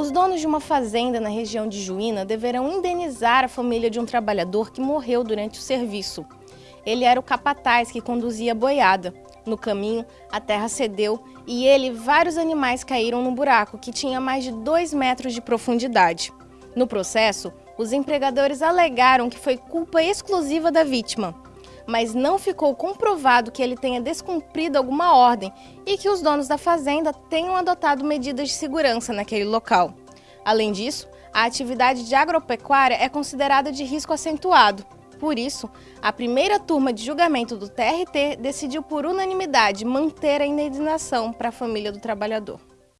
Os donos de uma fazenda na região de Juína deverão indenizar a família de um trabalhador que morreu durante o serviço. Ele era o capataz que conduzia a boiada. No caminho, a terra cedeu e ele e vários animais caíram no buraco, que tinha mais de 2 metros de profundidade. No processo, os empregadores alegaram que foi culpa exclusiva da vítima, mas não ficou comprovado que ele tenha descumprido alguma ordem e que os donos da fazenda tenham adotado medidas de segurança naquele local. Além disso, a atividade de agropecuária é considerada de risco acentuado. Por isso, a primeira turma de julgamento do TRT decidiu por unanimidade manter a indenização para a família do trabalhador.